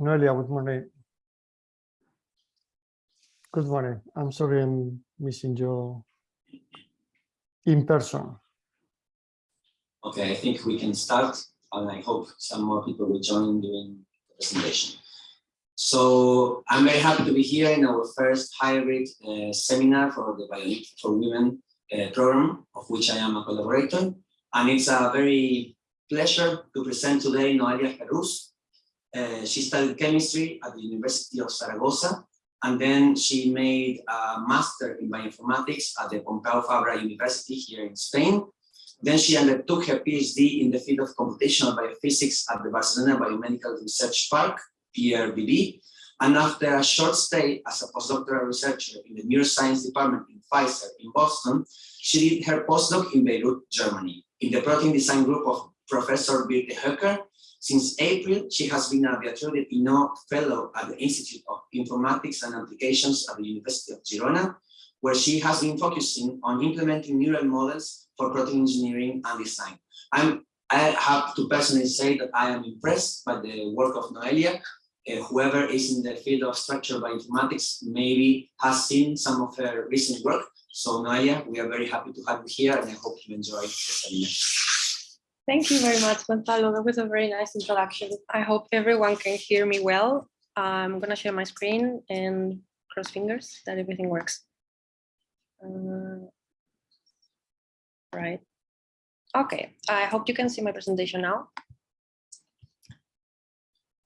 Noelia, good morning. Good morning. I'm sorry I'm missing you in person. Okay, I think we can start, and I hope some more people will join during the presentation. So I'm very happy to be here in our first hybrid uh, seminar for the Bionic for Women uh, program, of which I am a collaborator. And it's a very pleasure to present today Noelia Herrus. Uh, she studied chemistry at the University of Zaragoza, and then she made a master in bioinformatics at the Pompeu Fabra University here in Spain. Then she undertook her PhD in the field of computational biophysics at the Barcelona Biomedical Research Park, PRBD. And after a short stay as a postdoctoral researcher in the neuroscience department in Pfizer in Boston, she did her postdoc in Beirut, Germany, in the protein design group of Professor Birte Höcker. Since April, she has been a Beatrice Pinot Fellow at the Institute of Informatics and Applications at the University of Girona, where she has been focusing on implementing neural models for protein engineering and design. I'm, I have to personally say that I am impressed by the work of Noelia. Uh, whoever is in the field of structural bioinformatics maybe has seen some of her recent work. So Noelia, we are very happy to have you here and I hope you enjoy the seminar. Thank you very much, Gonzalo. That was a very nice introduction. I hope everyone can hear me well. I'm going to share my screen and cross fingers that everything works. Uh, right. Okay, I hope you can see my presentation now.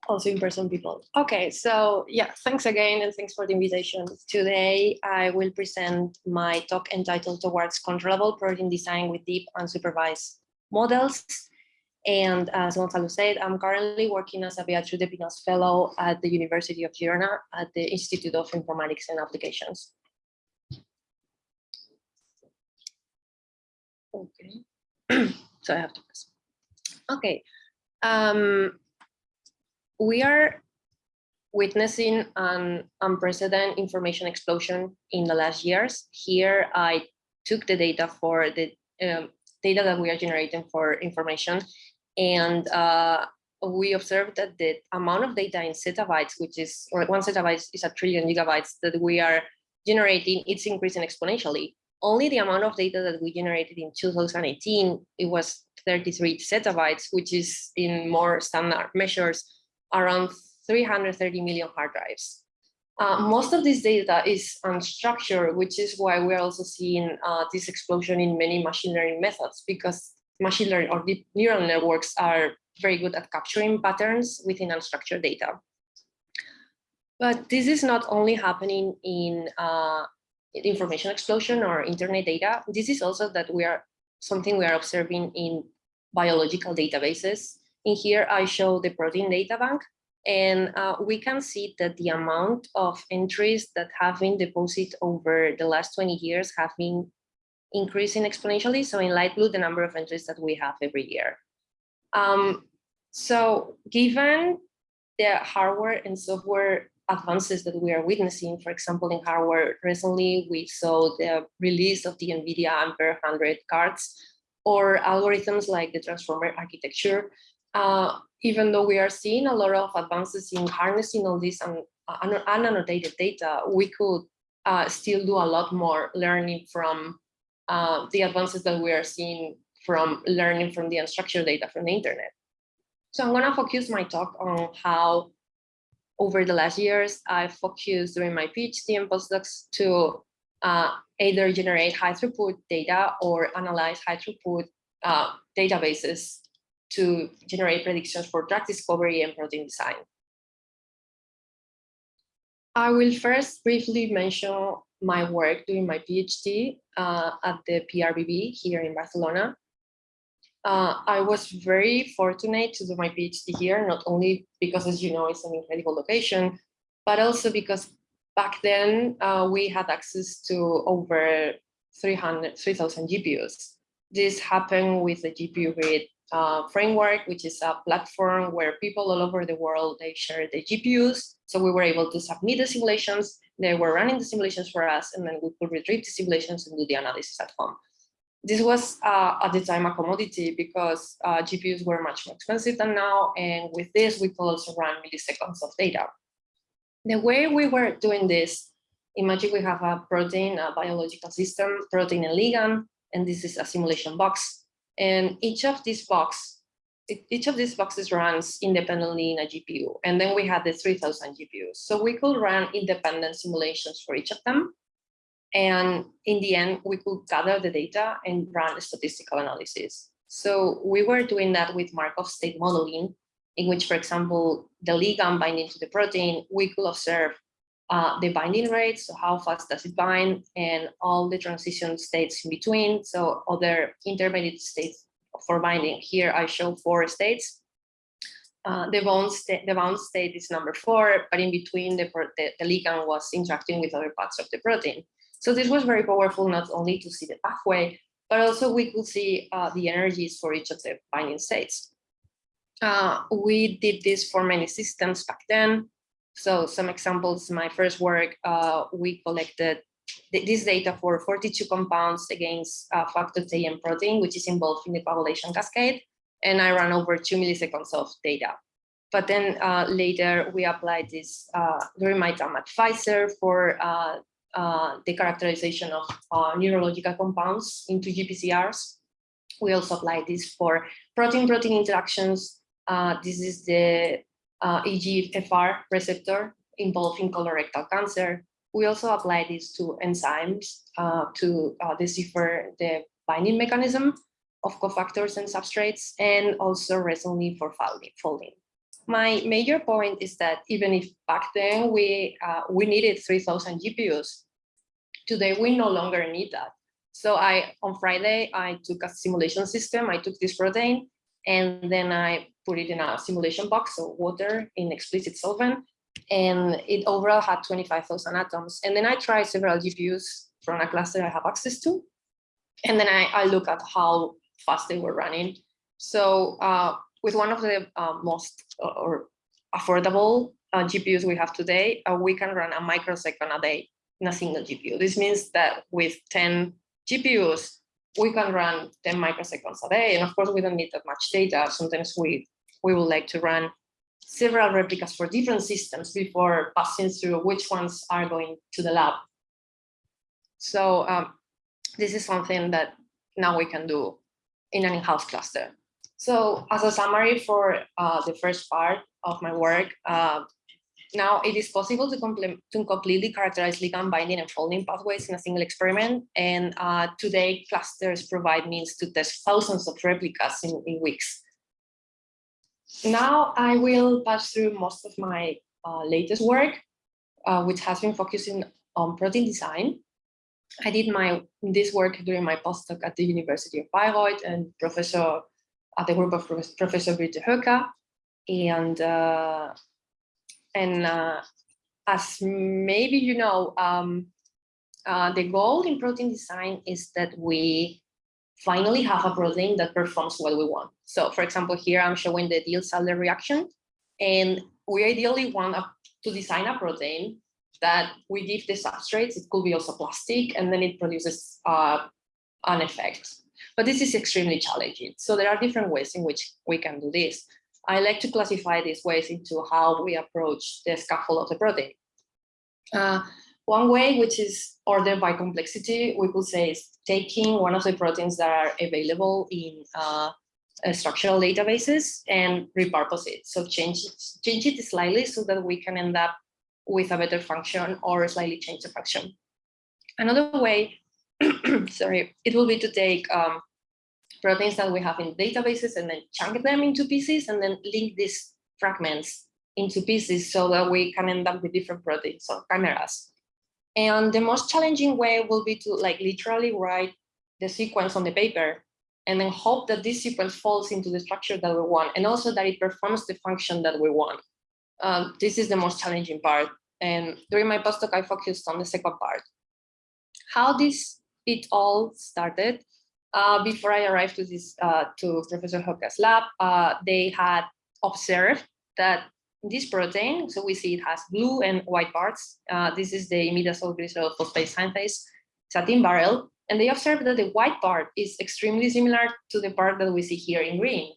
Also in-person people. Okay, so yeah, thanks again and thanks for the invitation. Today I will present my talk entitled Towards Controllable Protein Design with Deep Unsupervised Models. And as Gonzalo said, I'm currently working as a Beatriz de Pinos Fellow at the University of Girona at the Institute of Informatics and Applications. Okay, so I have to press. Okay, um, we are witnessing an unprecedented information explosion in the last years. Here, I took the data for the um, data that we are generating for information, and uh, we observed that the amount of data in zettabytes, which is, one zettabyte is a trillion gigabytes that we are generating, it's increasing exponentially only the amount of data that we generated in 2018, it was 33 zettabytes, which is in more standard measures, around 330 million hard drives. Uh, most of this data is unstructured, which is why we're also seeing uh, this explosion in many machine learning methods, because machine learning or deep neural networks are very good at capturing patterns within unstructured data. But this is not only happening in uh, information explosion or internet data. This is also that we are something we are observing in biological databases. In here, I show the protein data bank, and uh, we can see that the amount of entries that have been deposited over the last 20 years have been increasing exponentially. So in light blue, the number of entries that we have every year. Um, so given the hardware and software advances that we are witnessing. For example, in hardware, recently we saw the release of the NVIDIA Ampere 100 cards or algorithms like the transformer architecture. Uh, even though we are seeing a lot of advances in harnessing all this un unannotated data, we could uh, still do a lot more learning from uh, the advances that we are seeing from learning from the unstructured data from the internet. So I'm going to focus my talk on how over the last years, I focused during my PhD and postdocs to uh, either generate high throughput data or analyze high throughput uh, databases to generate predictions for drug discovery and protein design. I will first briefly mention my work during my PhD uh, at the PRBB here in Barcelona. Uh, I was very fortunate to do my PhD here, not only because, as you know, it's an incredible location, but also because back then uh, we had access to over 300, 3,000 GPUs. This happened with the GPU Grid uh, framework, which is a platform where people all over the world, they share the GPUs. So we were able to submit the simulations, they were running the simulations for us, and then we could retrieve the simulations and do the analysis at home. this was uh, at the time a commodity because uh, GPUs were much more expensive than now. And with this, we could also run milliseconds of data. The way we were doing this, imagine we have a protein, a biological system, protein and ligand, and this is a simulation box. And each of these box, each of these boxes runs independently in a GPU. And then we had the 3000 GPUs. So we could run independent simulations for each of them. And in the end, we could gather the data and run statistical analysis. So we were doing that with Markov state modeling, in which, for example, the ligand binding to the protein, we could observe uh, the binding rate, so how fast does it bind, and all the transition states in between, so other intermediate states for binding. Here I show four states. Uh, the, bound state, the bound state is number four, but in between the, the, the ligand was interacting with other parts of the protein. So this was very powerful, not only to see the pathway, but also we could see uh, the energies for each of the binding states. Uh, we did this for many systems back then. So some examples, my first work, uh, we collected th- this data for 42 compounds against uh, factor TM protein, which is involved in the coagulation cascade. And I ran over two milliseconds of data. But then uh, later we applied this uh, during my time at Pfizer for uh, uh, the characterization of uh, neurological compounds into GPCRs. We also applied this for protein-protein interactions. Uh, this is the uh, EGFR receptor involved in colorectal cancer. We also apply this to enzymes uh, to uh, decipher the binding mechanism of cofactors and substrates, and also recently for folding. My major point is that even if back then we uh, we needed 3,000 GPUs, today we no longer need that. So I on Friday I took a simulation system. I took this protein and then I put it in a simulation box, so water in explicit solvent, and it overall had 25,000 atoms. And then I tried several GPUs from a cluster I have access to, and then I, I look at how fast they were running. So uh, with one of the uh, most uh, or affordable uh, GPUs we have today, uh, we can run a microsecond a day in a single GPU. This means that with 10 GPUs, we can run 10 microseconds a day. And of course, we don't need that much data. Sometimes we, we would like to run several replicas for different systems before passing through which ones are going to the lab. So um, this is something that now we can do in an in-house cluster. So as a summary for uh, the first part of my work, uh, now it is possible to, to completely characterize ligand binding and folding pathways in a single experiment. And uh, today clusters provide means to test thousands of replicas in, in weeks. Now I will pass through most of my uh, latest work, uh, which has been focusing on protein design. I did my this work during my postdoc at the University of Bayreuth and professor at the group of Prof- Professor Britte Höcke. And uh, and uh, as maybe you know, um, uh, the goal in protein design is that we finally have a protein that performs what we want. So for example, here I'm showing the Diels-Alder reaction, and we ideally want to design a protein that we give the substrates, it could be also plastic, and then it produces uh, an effect. But this is extremely challenging. So there are different ways in which we can do this. I like to classify these ways into how we approach the scaffold of the protein. Uh, one way, which is ordered by complexity, we could say is taking one of the proteins that are available in uh, structural databases and repurpose it. So change it, change it slightly so that we can end up with a better function or slightly change the function. Another way, sorry, it will be to take um, proteins that we have in databases and then chunk them into pieces and then link these fragments into pieces so that we can end up with different proteins or chimeras. And the most challenging way will be to like literally write the sequence on the paper and then hope that this sequence falls into the structure that we want and also that it performs the function that we want. Um, this is the most challenging part. And during my postdoc, I focused on the second part. How this it all started uh, before I arrived to this uh, to Professor Höcke's lab, uh, they had observed that this protein, so we see it has blue and white parts. Uh, this is the imidazole glycerol phosphate synthase. Thin barrel, And they observed that the white part is extremely similar to the part that we see here in green.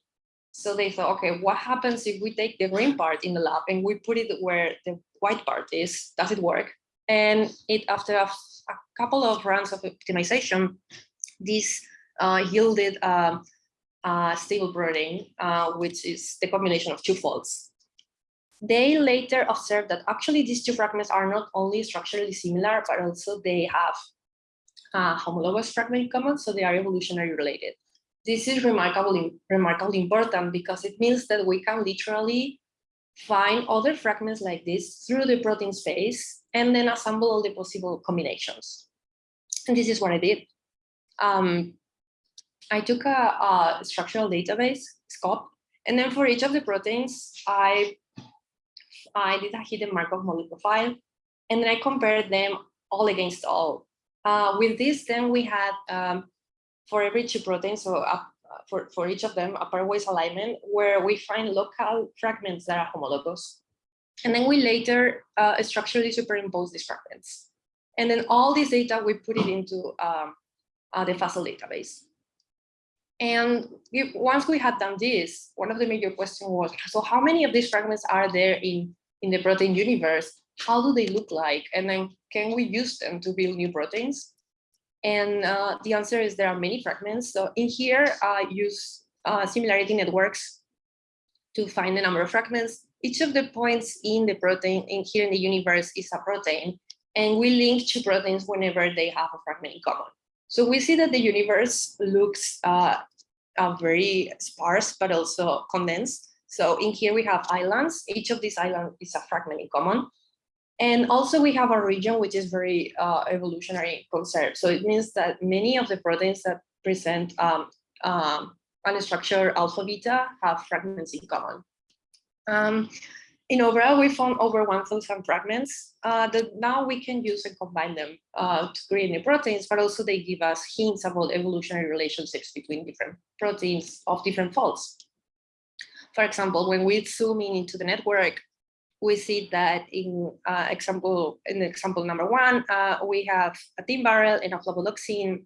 So they thought, okay, what happens if we take the green part in the lab and we put it where the white part is? Does it work? And it after a, a couple of rounds of optimization, this uh, yielded um, a stable protein, uh, which is the combination of two folds. They later observed that actually these two fragments are not only structurally similar, but also they have uh, homologous fragment in common, so they are evolutionary related. This is remarkably, remarkably important because it means that we can literally find other fragments like this through the protein space and then assemble all the possible combinations. And this is what I did. Um, I took a, a structural database, SCOP, and then for each of the proteins, I, I did a hidden Markov model profile, and then I compared them all against all. Uh, with this, then we had um, for every two proteins, so uh, for, for each of them, a pairwise alignment where we find local fragments that are homologous. And then we later uh, structurally superimpose these fragments. And then all this data, we put it into um, uh, the FASL database. And if, once we had done this, one of the major questions was, so how many of these fragments are there in, in the protein universe? How do they look like? And then can we use them to build new proteins? And uh, the answer is there are many fragments. So in here, I use uh, similarity networks to find the number of fragments. Each of the points in the protein in here in the universe is a protein. And we link two proteins whenever they have a fragment in common. So we see that the universe looks uh, uh, very sparse, but also condensed. So in here we have islands. Each of these islands is a fragment in common. And also we have a region which is very uh, evolutionary conserved. So it means that many of the proteins that present um, um, unstructured alpha beta have fragments in common. Um, in overall, we found over 1,000 fragments uh, that now we can use and combine them uh, to create new proteins, but also they give us hints about evolutionary relationships between different proteins of different folds. For example, when we zoom in into the network, we see that in uh, example in example number one, uh, we have a tinbarrel and a flavonoxine,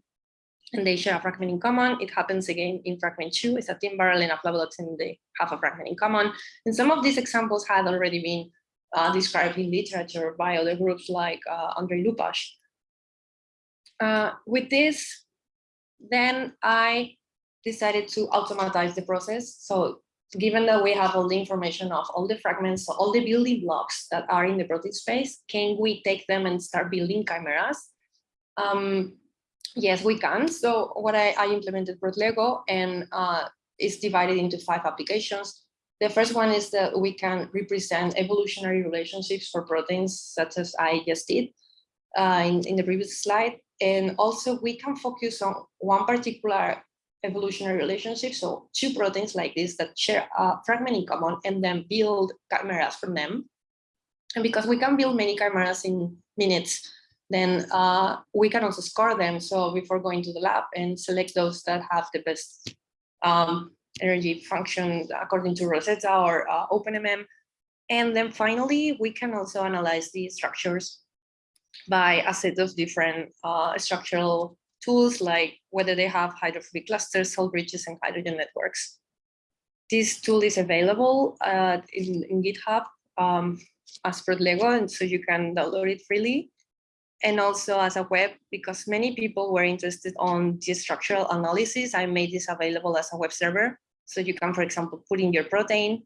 and they share a fragment in common. It happens again in fragment two, it's a tinbarrel and a flavonoxine, they have a fragment in common. And some of these examples had already been uh, described in literature by other groups like uh, Andrei Lupas. Uh, with this, then I decided to automatize the process. So given that we have all the information of all the fragments, so all the building blocks that are in the protein space, can we take them and start building chimeras? Um, yes, we can. So what I, I implemented ProtLego and uh, it's divided into five applications. The first one is that we can represent evolutionary relationships for proteins, such as I just did uh, in, in the previous slide. And also we can focus on one particular evolutionary relationship. So two proteins like this that share a fragment in common and then build chimeras from them. And because we can build many chimeras in minutes, then uh, we can also score them. So before going to the lab and select those that have the best um, energy function according to Rosetta or uh, OpenMM. And then finally, we can also analyze the structures by a set of different uh, structural tools like whether they have hydrophobic clusters, cell bridges, and hydrogen networks. This tool is available uh, in, in, GitHub um, as ProtLego, and so you can download it freely. And also as a web, because many people were interested on the structural analysis, I made this available as a web server. So you can, for example, put in your protein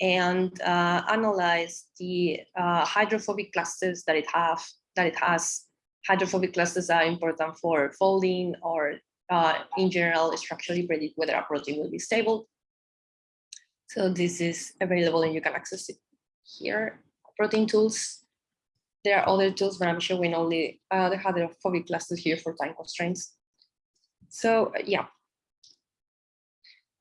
and uh, analyze the uh, hydrophobic clusters that it have that it has hydrophobic clusters are important for folding or uh, in general structurally predict whether a protein will be stable. So this is available and you can access it here. Protein tools. There are other tools, but I'm showing only uh, the hydrophobic clusters here for time constraints. So yeah.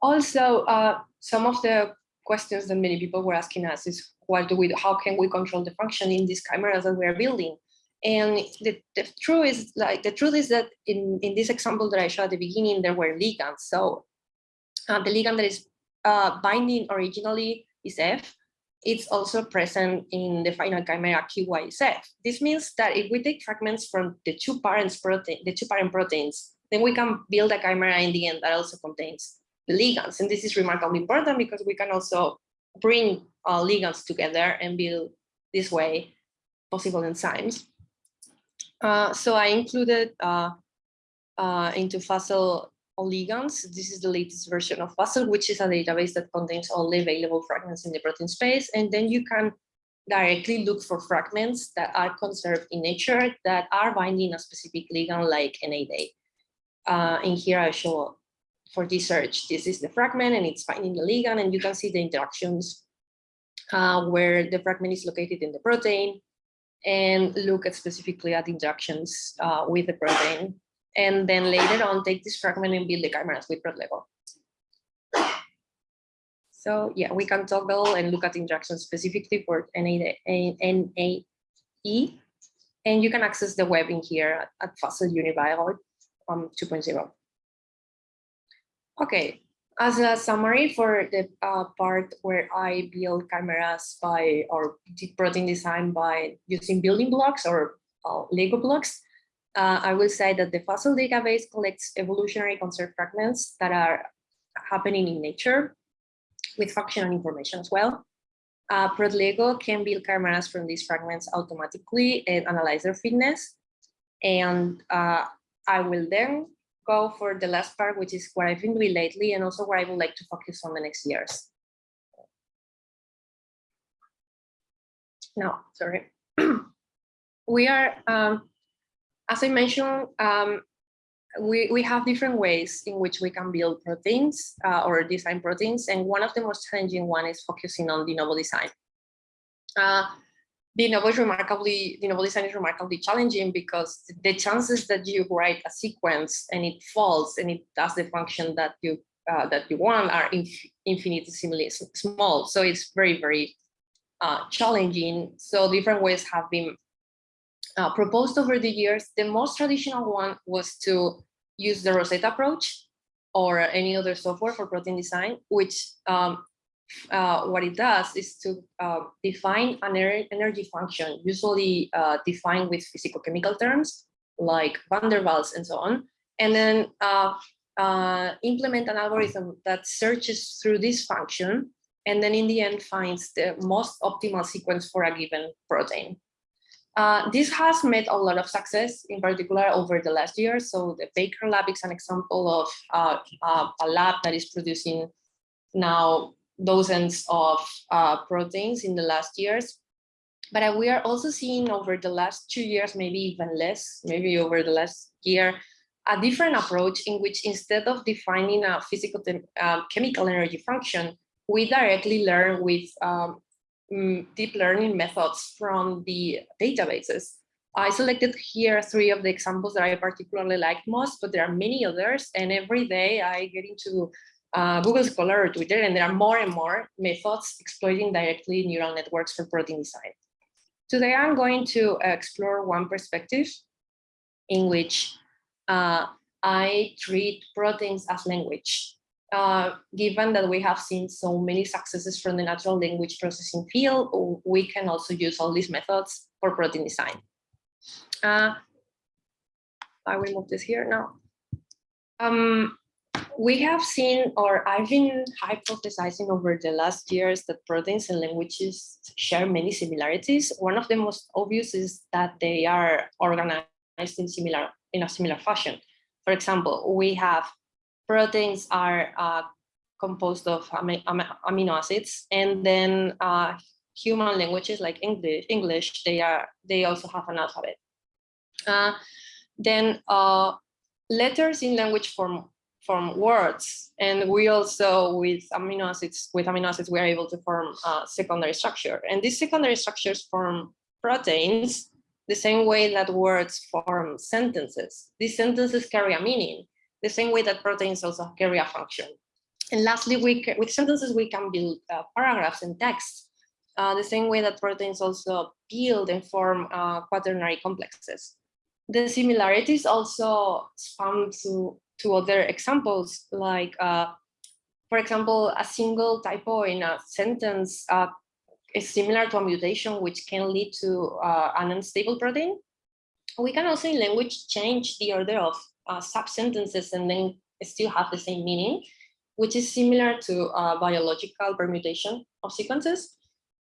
Also, uh, some of the questions that many people were asking us is what do we, how can we control the function in these chimeras that we are building? And the, the truth is like the truth is that in, in this example that I showed at the beginning, there were ligands. So uh, the ligand that is uh, binding originally is F, it's also present in the final chimera QYSF. This means that if we take fragments from the two parents protein, the two parent proteins, then we can build a chimera in the end that also contains the ligands. And this is remarkably important because we can also bring ligands together and build this way possible enzymes. Uh, so I included uh, uh, into FASL ligands. This is the latest version of FASL, which is a database that contains all the available fragments in the protein space. And then you can directly look for fragments that are conserved in nature that are binding a specific ligand like NAD. Uh, in here I show for this search, this is the fragment and it's binding the ligand and you can see the interactions uh, where the fragment is located in the protein and look at specifically at interactions uh, with the protein and then later on take this fragment and build the chimeras with ProtLego. So yeah, we can toggle and look at interactions specifically for NAE, and you can access the web in here at, at FASL Unibio um, 2.0. Okay, as a summary for the uh, part where I build cameras by or protein design by using building blocks or uh, Lego blocks, uh, I will say that the fossil database collects evolutionary conserved fragments that are happening in nature with functional information as well. Uh, ProtLego can build chimeras from these fragments automatically and analyze their fitness. And uh, I will then go for the last part, which is what I've been doing lately and also what I would like to focus on the next years. No, sorry. we are um, as I mentioned, um, we, we have different ways in which we can build proteins uh, or design proteins. And one of the most challenging one is focusing on de novo design. Uh, de novo is remarkably, de novo design is remarkably challenging because the chances that you write a sequence and it falls and it does the function that you uh, that you want are inf infinitesimally small. So it's very, very uh, challenging. So different ways have been uh, proposed over the years, the most traditional one was to use the Rosetta approach or any other software for protein design, which um, uh, what it does is to uh, define an energy function, usually uh, defined with physical-chemical terms like van der Waals and so on, and then uh, uh, implement an algorithm that searches through this function and then in the end finds the most optimal sequence for a given protein. Uh, this has made a lot of success, in particular over the last year. So the Baker Lab is an example of uh, uh, a lab that is producing now dozens of uh, proteins in the last years. But uh, we are also seeing over the last two years, maybe even less, maybe over the last year, a different approach in which instead of defining a physical chemical energy function, we directly learn with um, um, deep learning methods from the databases. I selected here three of the examples that I particularly liked most, but there are many others. And every day I get into uh, Google Scholar or Twitter, and there are more and more methods exploiting directly neural networks for protein design. Today, I'm going to explore one perspective in which uh, I treat proteins as language. Uh, given that we have seen so many successes from the natural language processing field, we can also use all these methods for protein design. Uh, I will move this here now. Um, we have seen, or I've been hypothesizing over the last years that proteins and languages share many similarities. One of the most obvious is that they are organized in similar in a similar fashion. For example, we have proteins are uh, composed of amino acids, and then uh, human languages like English, English, they are they also have an alphabet. Uh, then uh, letters in language form form words, and we also with amino acids with amino acids we are able to form uh, secondary structure, and these secondary structures form proteins the same way that words form sentences. These sentences carry a meaning, the same way that proteins also carry a function. And lastly, we with sentences, we can build uh, paragraphs and text, uh, the same way that proteins also build and form uh, quaternary complexes. The similarities also span to, to other examples, like, uh, for example, a single typo in a sentence uh, is similar to a mutation which can lead to uh, an unstable protein. We can also in language change the order of uh, sub-sentences and then still have the same meaning, which is similar to uh, biological permutation of sequences.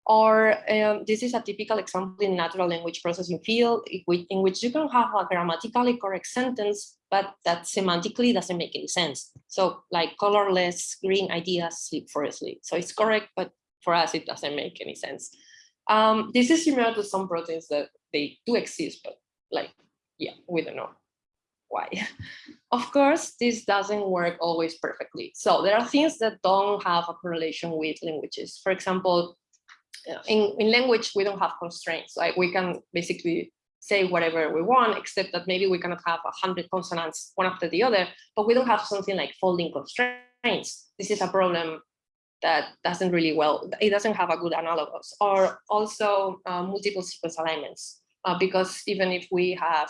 Or um, this is a typical example in natural language processing field in which, in which you can have a grammatically correct sentence, but that semantically doesn't make any sense. So like colorless green ideas sleep for asleep. So it's correct, but for us, it doesn't make any sense. Um, this is similar to some proteins that they do exist, but like, yeah, we don't know why. of course, this doesn't work always perfectly. So there are things that don't have a correlation with languages. For example, uh, in, in language, we don't have constraints. Like we can basically say whatever we want, except that maybe we cannot have a hundred consonants one after the other, but we don't have something like folding constraints. This is a problem that doesn't really well, it doesn't have a good analogous or also uh, multiple sequence alignments, uh, because even if we have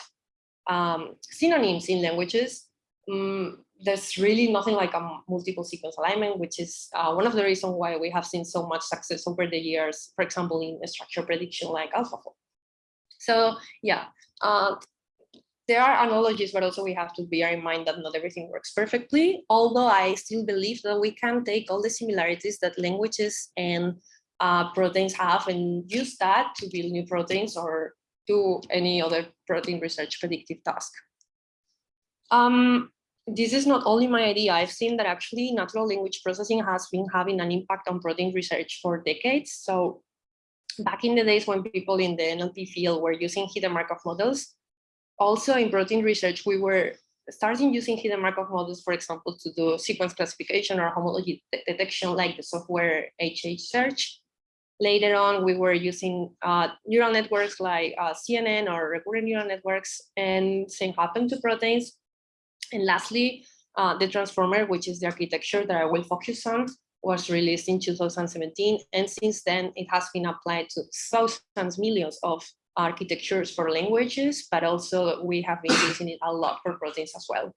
um, synonyms in languages, um, there's really nothing like a multiple sequence alignment, which is uh, one of the reasons why we have seen so much success over the years, for example, in structure prediction like AlphaFold. So yeah, uh, there are analogies, but also we have to bear in mind that not everything works perfectly, although I still believe that we can take all the similarities that languages and uh, proteins have and use that to build new proteins or do any other protein research predictive task. Um, this is not only my idea. I've seen that actually natural language processing has been having an impact on protein research for decades. So back in the days when people in the NLP field were using hidden Markov models, also in protein research, we were starting using hidden Markov models, for example, to do sequence classification or homology detection like the software HH-Search. Later on, we were using uh, neural networks like uh, CNN or recurrent neural networks, and same happened to proteins. And lastly, uh, the transformer, which is the architecture that I will focus on, was released in 2017. And since then, it has been applied to thousands, millions of architectures for languages, but also we have been using it a lot for proteins as well.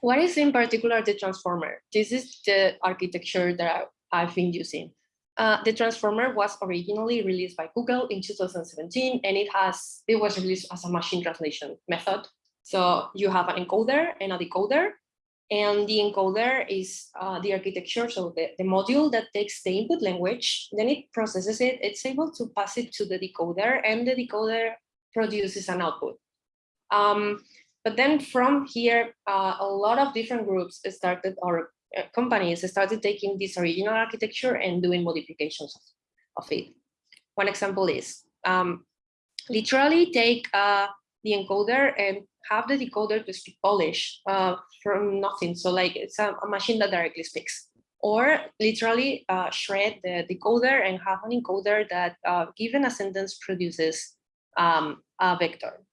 What is in particular the transformer? This is the architecture that I, have been using. Uh, the transformer was originally released by Google in 2017, and it has it was released as a machine translation method so you have an encoder and a decoder, and the encoder is uh, the architecture, so the, the module that takes the input language, then it processes it, it's able to pass it to the decoder, and the decoder produces an output. Um, but then from here, uh, a lot of different groups started, or companies started taking this original architecture and doing modifications of, of it. One example is um, literally take uh, the encoder and have the decoder to speak Polish uh, from nothing. So like it's a, a, machine that directly speaks. Or literally uh, shred the decoder and have an encoder that uh, given a sentence produces um, a vector.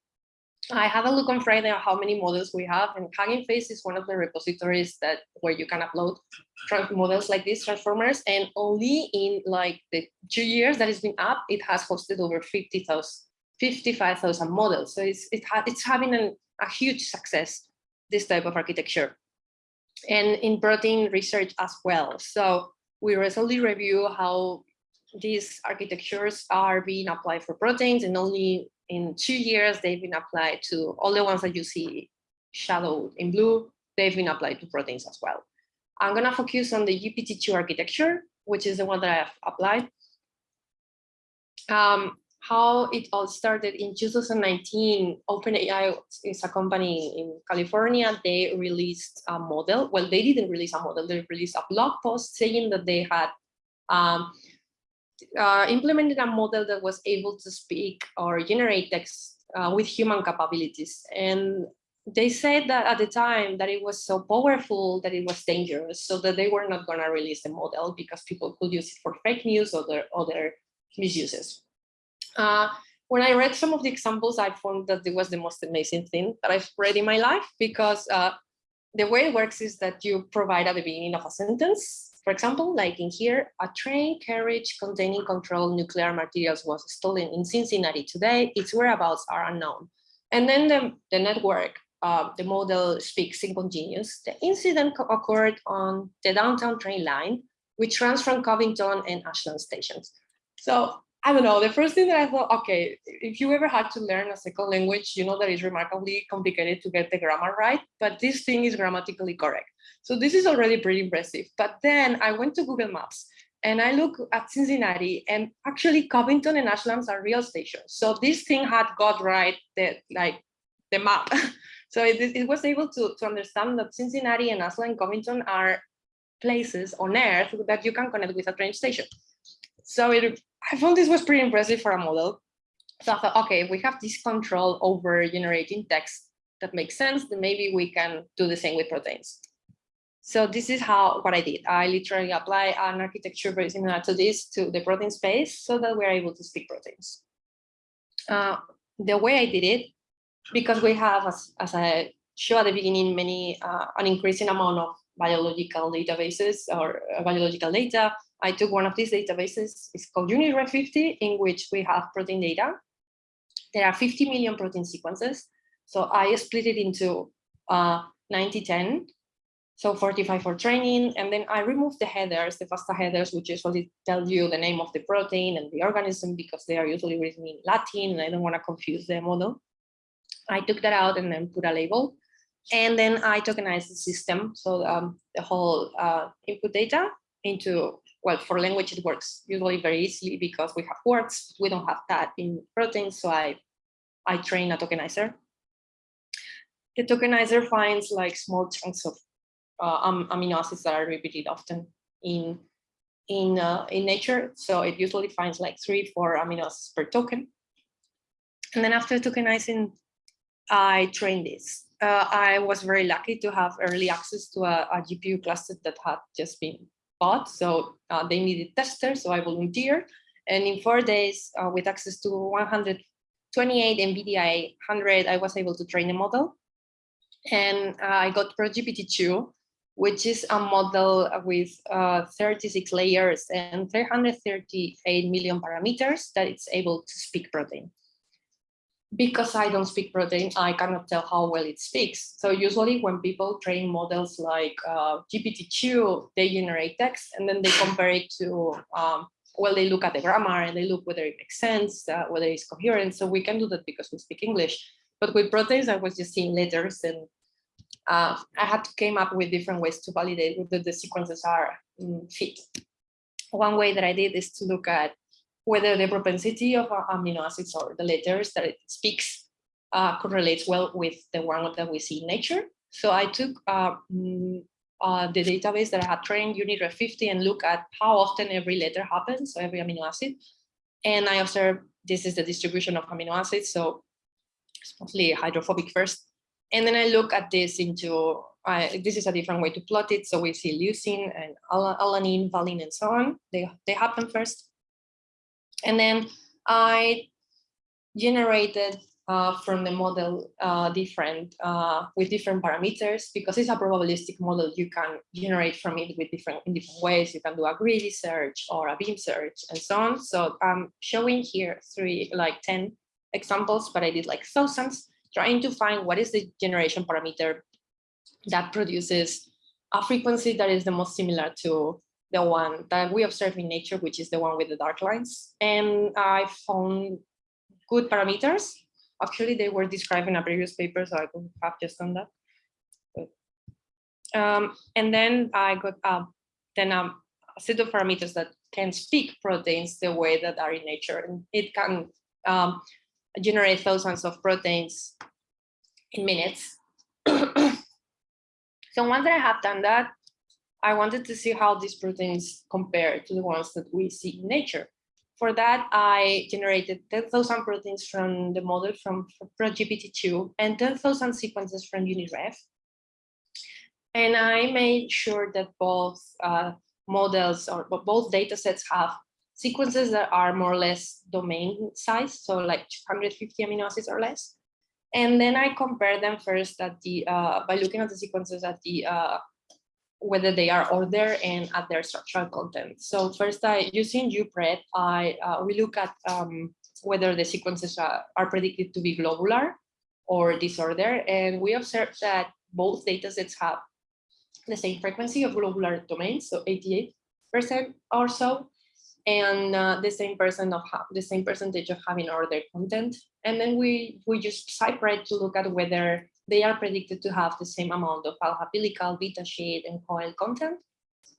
I have a look on Friday on how many models we have and Hugging Face is one of the repositories that where you can upload models like these transformers and only in like the two years that it's been up, it has hosted over 50,000 55,000 models. So it's, it ha it's having an, a huge success, this type of architecture. And in protein research as well. So we recently review how these architectures are being applied for proteins and only in two years they've been applied to all the ones that you see shadowed in blue, they've been applied to proteins as well. I'm gonna focus on the GPT-2 architecture, which is the one that I have applied. Um, how it all started in 2019, OpenAI is a company in California. They released a model. Well, they didn't release a model. They released a blog post saying that they had um, uh, implemented a model that was able to speak or generate text uh, with human capabilities. And they said that at the time that it was so powerful that it was dangerous, so that they were not going to release the model because people could use it for fake news or other, other misuses. Uh, when I read some of the examples, I found that it was the most amazing thing that I've read in my life because uh, the way it works is that you provide at the beginning of a sentence, for example, like in here, a train carriage containing controlled nuclear materials was stolen in Cincinnati today. Its whereabouts are unknown. And then the, the network, uh, the model speaks in continuous. The incident occurred on the downtown train line which runs from Covington and Ashland stations. So I don't know, the first thing that I thought, okay, if you ever had to learn a second language, you know that it's remarkably complicated to get the grammar right, but this thing is grammatically correct. So this is already pretty impressive. But then I went to Google Maps and I look at Cincinnati and actually Covington and Ashlands are real stations. So this thing had got right the like the map. so it, it was able to, to understand that Cincinnati and Ashland and Covington are places on earth that you can connect with a train station. So it, I found this was pretty impressive for a model. So I thought, okay, if we have this control over generating text that makes sense, then maybe we can do the same with proteins. So this is how what I did. I literally apply an architecture very similar to this to the protein space so that we're able to speak proteins. Uh, the way I did it, because we have, as, as I showed at the beginning, many uh, an increasing amount of biological databases or uh, biological data. I took one of these databases, it's called UniRef 50, in which we have protein data. There are 50 million protein sequences. So I split it into uh, 90, 10, so 45 for training, and then I remove the headers, the FASTA headers, which usually tell you the name of the protein and the organism because they are usually written in Latin and I don't want to confuse the model. I took that out and then put a label. And then I tokenized the system. So um, the whole uh, input data into, well, for language, it works usually very easily because we have words. We don't have that in proteins. So I, I train a tokenizer. The tokenizer finds like small chunks of uh, amino acids that are repeated often in in uh, in nature. So it usually finds like three, four amino acids per token. And then after tokenizing, I trained this. Uh, I was very lucky to have early access to a, a GPU cluster that had just been So uh, they needed testers, so I volunteered. And in four days, uh, with access to 128 NVIDIA 100, I was able to train a model. And uh, I got ProGPT-2, which is a model with uh, 36 layers and 338 million parameters that it's able to speak protein. Because I don't speak protein, I cannot tell how well it speaks. So usually when people train models like uh, GPT-2, they generate text and then they compare it to, um, well, they look at the grammar and they look whether it makes sense, uh, whether it's coherent. So we can do that because we speak English. But with proteins, I was just seeing letters and uh, I had to came up with different ways to validate whether the sequences are um, fit. One way that I did is to look at whether the propensity of amino acids or the letters that it speaks uh, correlates well with the one that we see in nature. So I took uh, uh, the database that I had trained, UniRef 50, and look at how often every letter happens, so every amino acid. And I observed this is the distribution of amino acids. So it's mostly hydrophobic first, and then I look at this into, uh, this is a different way to plot it. So we see leucine and al alanine, valine, and so on. They, they happen first. And then I generated uh, from the model uh, different, uh, with different parameters, because it's a probabilistic model, you can generate from it with different, in different ways. You can do a greedy search or a beam search and so on. So I'm showing here three, like 10 examples, but I did like thousands trying to find what is the generation parameter that produces a frequency that is the most similar to the one that we observe in nature, which is the one with the dark lines. And I found good parameters. Actually, they were described in a previous paper, so I could have just done that. Um, and then I got uh, then um, a set of parameters that can speak proteins the way that are in nature. And it can um, generate thousands of proteins in minutes. so once I have done that, I wanted to see how these proteins compare to the ones that we see in nature. For that, I generated 10,000 proteins from the model from ProGPT-2 and 10,000 sequences from UniRef. And I made sure that both uh, models or both data sets have sequences that are more or less domain size, so like 250 amino acids or less. And then I compare them first at the uh, by looking at the sequences at the uh, whether they are ordered and at their structural content. So first, I using UPRED, I uh, we look at um, whether the sequences are, are predicted to be globular or disorder, and we observe that both datasets have the same frequency of globular domains, so 88 percent or so, and uh, the same percent of the same percentage of having other content. And then we we just separate to look at whether they are predicted to have the same amount of alpha helical, beta sheet, and coil content.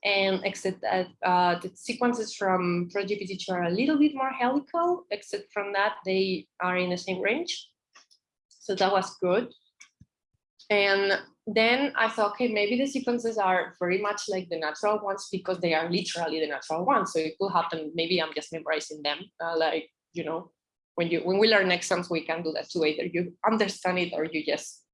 And except that uh, the sequences from ProGPT2 are a little bit more helical, except from that they are in the same range. So that was good. And then I thought, okay, maybe the sequences are very much like the natural ones because they are literally the natural ones. So it could happen, maybe I'm just memorizing them. Uh, like, you know, when you when we learn exams, we can do that too. Either you understand it or you just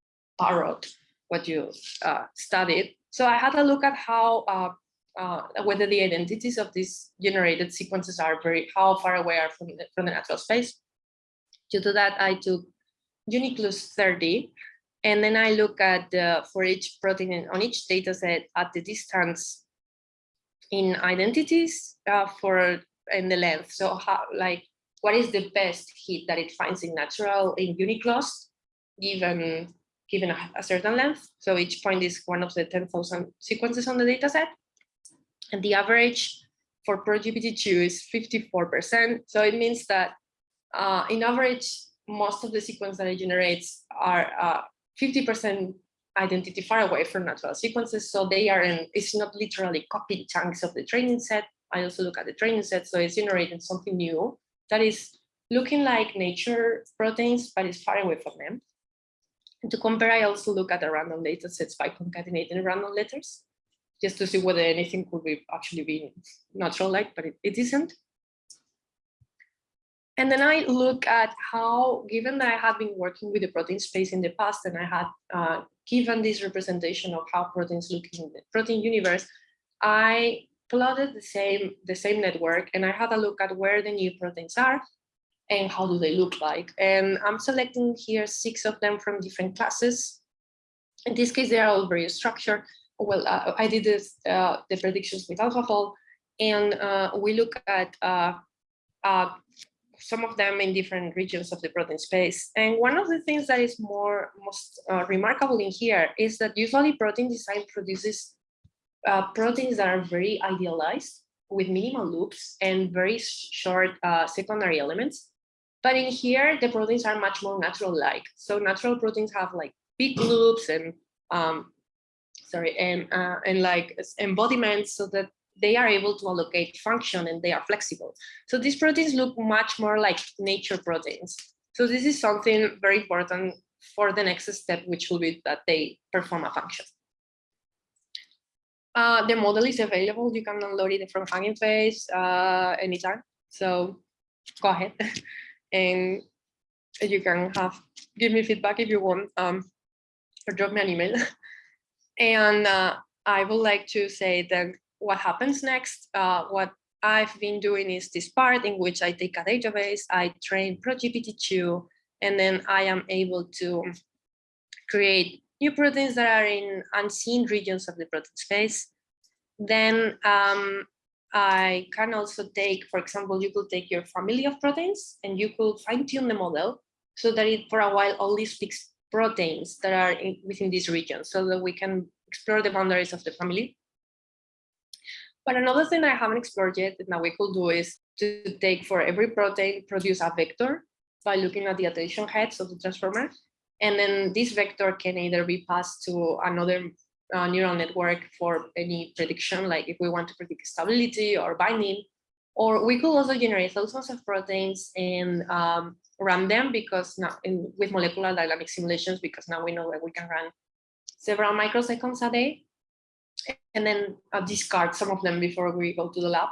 parrot what you uh, studied. So I had a look at how uh, uh, whether the identities of these generated sequences are very how far away are from the, from the natural space. Due To do that, I took Uniclus 30, and then I look at uh, for each protein on each data set at the distance in identities uh, for in the length. So how like what is the best hit that it finds in natural in Uniclus given given a, a certain length. So each point is one of the 10,000 sequences on the data set. And the average for ProGPT2 is 54%. So it means that uh, in average, most of the sequence that it generates are 50% identity far away from natural sequences. So they are in, it's not literally copying chunks of the training set. I also look at the training set. So it's generating something new that is looking like nature proteins, but it's far away from them. To compare, I also look at the random data sets by concatenating random letters, just to see whether anything could be actually be natural like, but it, it isn't. And then I look at how, given that I had been working with the protein space in the past and I had uh, given this representation of how proteins look in the protein universe, I plotted the same, the same network and I had a look at where the new proteins are and how do they look like. And I'm selecting here six of them from different classes. In this case, they are all very structured. Well, uh, I did this, uh, the predictions with AlphaFold, and uh, we look at uh, uh, some of them in different regions of the protein space. And one of the things that is more most uh, remarkable in here is that usually protein design produces uh, proteins that are very idealized with minimal loops and very short uh, secondary elements. But in here, the proteins are much more natural-like. So natural proteins have like big loops and um, sorry, and uh, and like embodiments so that they are able to allocate function and they are flexible. So these proteins look much more like nature proteins. So this is something very important for the next step, which will be that they perform a function. Uh, the model is available. You can download it from Hugging Face uh, anytime. So go ahead and you can have give me feedback if you want um, or drop me an email. and uh, I would like to say that what happens next, uh, what I've been doing is this part in which I take a database, I train ProGPT2, and then I am able to create new proteins that are in unseen regions of the protein space. Then um, I can also take, for example, you could take your family of proteins and you could fine tune the model so that it for a while only speaks proteins that are in, within this region so that we can explore the boundaries of the family. But another thing I haven't explored yet that now we could do is to take for every protein, produce a vector by looking at the attention heads of the transformer. And then this vector can either be passed to another uh, neural network for any prediction, like if we want to predict stability or binding, or we could also generate thousands of proteins and um, run them because now in, with molecular dynamic simulations, because now we know that we can run several microseconds a day and then uh, discard some of them before we go to the lab.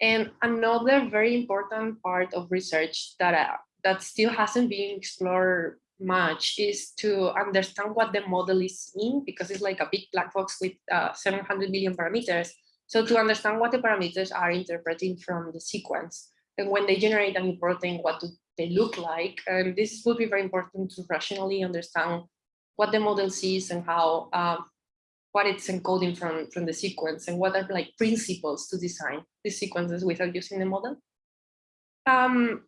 And another very important part of research that, uh, that still hasn't been explored much is to understand what the model is in because it's like a big black box with uh, 700 million parameters. So to understand what the parameters are interpreting from the sequence and when they generate a new protein, what do they look like? And this would be very important to rationally understand what the model sees and how uh, what it's encoding from, from the sequence and what are like principles to design these sequences without using the model. Um,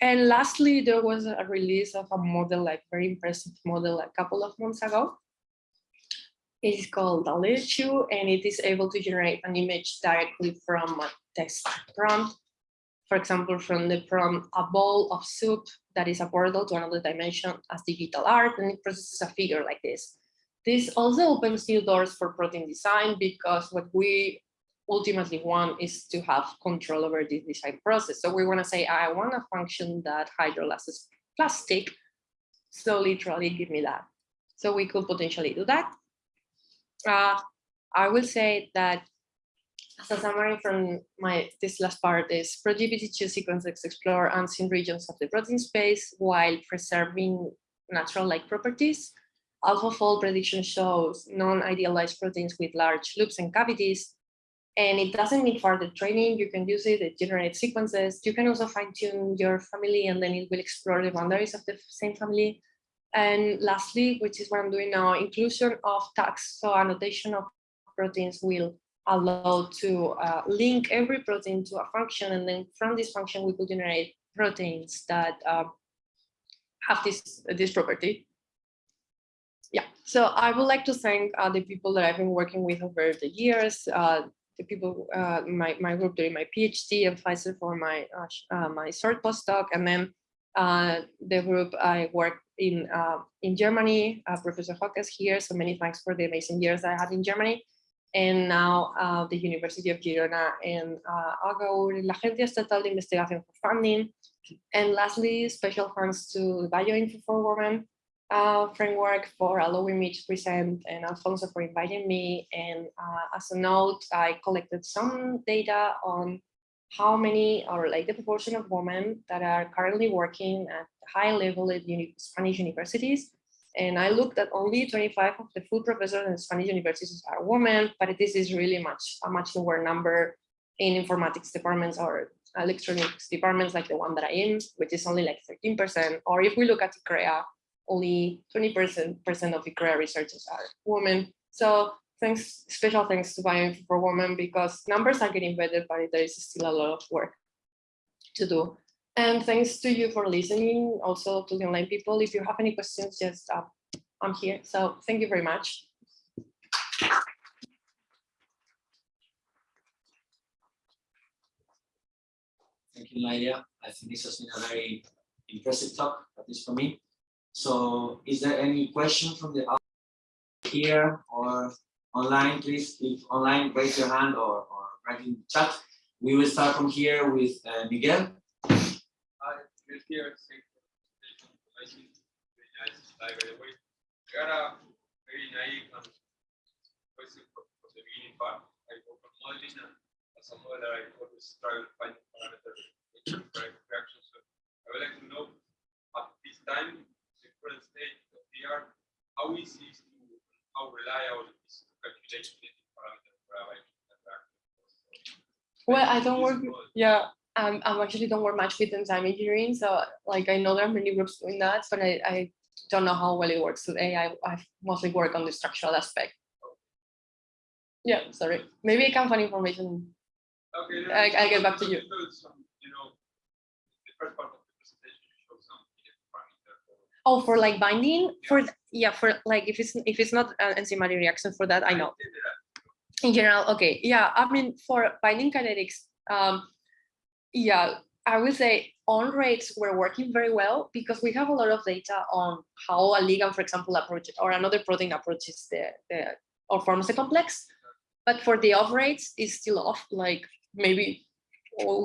and lastly, there was a release of a model, like very impressive model a couple of months ago, It is called Dalichu and it is able to generate an image directly from a text prompt. For example, from the prompt, a bowl of soup that is a portal to another dimension as digital art, and it processes a figure like this. This also opens new doors for protein design because what we ultimately want is to have control over the design process. So we want to say, I want a function that hydrolyzes plastic. So literally give me that. So we could potentially do that. Uh, I will say that as a summary from my this last part is ProGPT2 sequences explore unseen regions of the protein space while preserving natural-like properties. AlphaFold prediction shows non-idealized proteins with large loops and cavities. And it doesn't need further training. You can use it, it generates sequences. You can also fine tune your family and then it will explore the boundaries of the same family. And lastly, which is what I'm doing now, inclusion of tags. So annotation of proteins will allow to uh, link every protein to a function. And then from this function, we could generate proteins that uh, have this, this property. Yeah, so I would like to thank uh, the people that I've been working with over the years, the people, uh, my, my group during my PhD and Pfizer for my, uh, uh, my short postdoc, and then uh, the group I worked in uh, in Germany. Uh, Professor Hock is here, so many thanks for the amazing years I had in Germany. And now the University of Girona and AGAUR, la Agencia Estatal de Investigación for funding. And lastly, special thanks to Bioinfo for Women uh, framework for allowing me to present and Alfonso for inviting me. And uh, as a note, I collected some data on how many or like the proportion of women that are currently working at high level at uni Spanish universities. And I looked at only 25 of the full professors in Spanish universities are women, but this is really much a much lower number in informatics departments or electronics departments like the one that I am, which is only like 13%. Or if we look at ICREA, only 20% of ICREA researchers are women. So thanks, special thanks to Bioinfo for Women because numbers are getting better, but there is still a lot of work to do. And thanks to you for listening, also to the online people. If you have any questions, just uh, I'm here. So thank you very much. Thank you, Nadia. I think this has been a very impressive talk, at least for me. So is there any question from the here or online, please? If online, raise your hand or, or write in the chat. We will start from here with uh, Miguel. Hi, Miguel here. The presentation. Very way. I got a very naive question for, the beginning part. I work on modeling and as a modeler, I always struggle to find parameters correct. So I would like to know at this time, the current state of the art, how easy is to, how reliable is to calculate genetic parameters for? Well, I don't work, yeah, um, I'm actually don't work much with enzyme engineering. So like I know there are many groups doing that, but I, I don't know how well it works today. I, I mostly work on the structural aspect. Yeah, sorry. Maybe I can find information. Okay. I- I'll get back to you. some, You know, the first part of the presentation, you showed some genetic parameter for Oh, for like binding? For, yeah, for like, if it's, if it's not an enzymatic reaction for that, I know. in general okay yeah i mean for binding kinetics um yeah i would say on rates were working very well because we have a lot of data on how a ligand for example approach or another protein approaches the, the or forms a complex. But for the off rates it's still off like maybe